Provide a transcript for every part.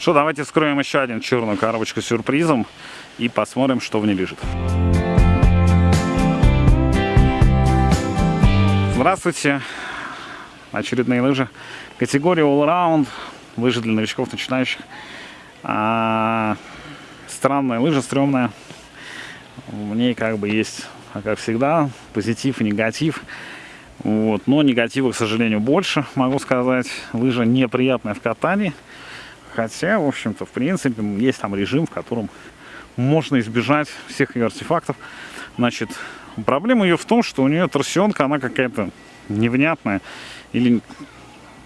Что, давайте вскроем еще один черную коробочку с сюрпризом и посмотрим, что в ней лежит. Здравствуйте! Очередные лыжи. Категория All-Round. Лыжи для новичков, начинающих. А, странная лыжа, стрёмная. В ней как бы есть, как всегда, позитив и негатив. Вот. Но негатива, к сожалению, больше, могу сказать. Лыжа неприятная в катании. Хотя, в общем-то, в принципе, есть там режим, в котором можно избежать всех ее артефактов. Значит, проблема ее в том, что у нее торсионка, она какая-то невнятная. Или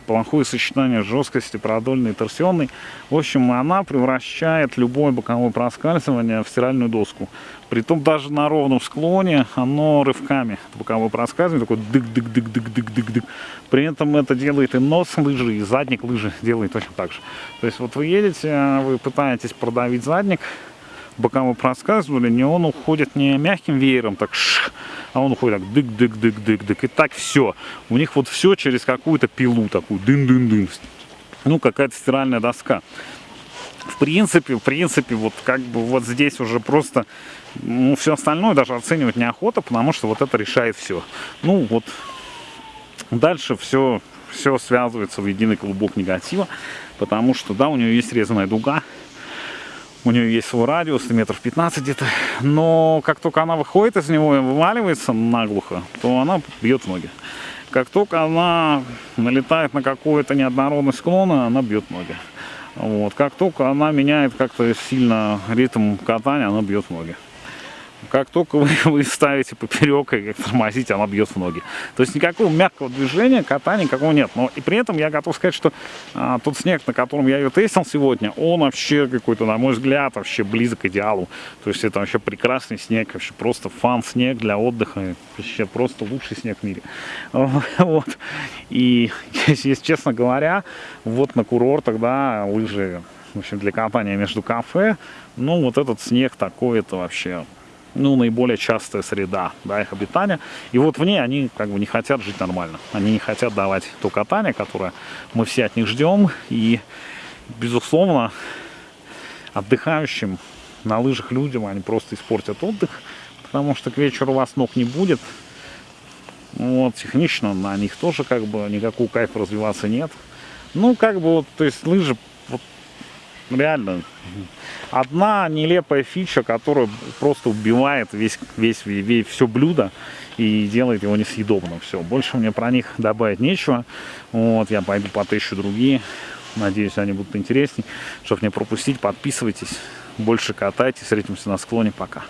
плохое сочетание жесткости продольной и торсионной. В общем, она превращает любое боковое проскальзывание в стиральную доску. Притом даже на ровном склоне оно рывками, боковое проскальзывание, такой дык-дык-дык-дык-дык-дык-дык. При этом это делает и нос лыжи, и задник лыжи делает точно так же. То есть вот вы едете, вы пытаетесь продавить задник, боковое проскальзывание, он уходит не мягким веером, так шх, а он уходит так дык-дык-дык-дык-дык. И так все. У них вот все через какую-то пилу такую, дын-дын-дын. Ну, какая-то стиральная доска. В принципе, в принципе, вот как бы вот здесь уже просто, ну, все остальное даже оценивать неохота, потому что вот это решает все. Ну, вот дальше все, все связывается в единый клубок негатива, потому что, да, у нее есть резаная дуга, у нее есть свой радиус, метров 15 где-то. Но как только она выходит из него и вываливается наглухо, то она бьет ноги. Как только она налетает на какой-то неоднородный склон, она бьет ноги. Вот. Как только она меняет как-то сильно ритм катания, она бьет ноги. Как только вы, вы ставите поперек и как тормозите, она бьет в ноги. То есть никакого мягкого движения, катания никакого нет. Но и при этом я готов сказать, что а, тот снег, на котором я ее тестил сегодня, он вообще какой-то, на мой взгляд, вообще близок к идеалу. То есть это вообще прекрасный снег, вообще просто фан-снег для отдыха. Вообще просто лучший снег в мире. Вот. И, если честно говоря, вот на курорт тогда лыжи в общем, для катания между кафе, ну, вот этот снег такой, это вообще ну, наиболее частая среда да, их обитания. И вот в ней они как бы не хотят жить нормально. Они не хотят давать то катание, которое мы все от них ждем. И, безусловно, отдыхающим на лыжах людям они просто испортят отдых, потому что к вечеру у вас ног не будет. Вот, технично на них тоже как бы никакого кайфа развиваться нет. Ну, как бы вот, то есть лыжи реально одна нелепая фича, которая просто убивает весь, весь, весь все блюдо и делает его несъедобным. Все, больше мне про них добавить нечего. Вот, я пойду потыщу другие. Надеюсь, они будут интересней. Чтобы не пропустить, подписывайтесь. Больше катайтесь. Встретимся на склоне. Пока.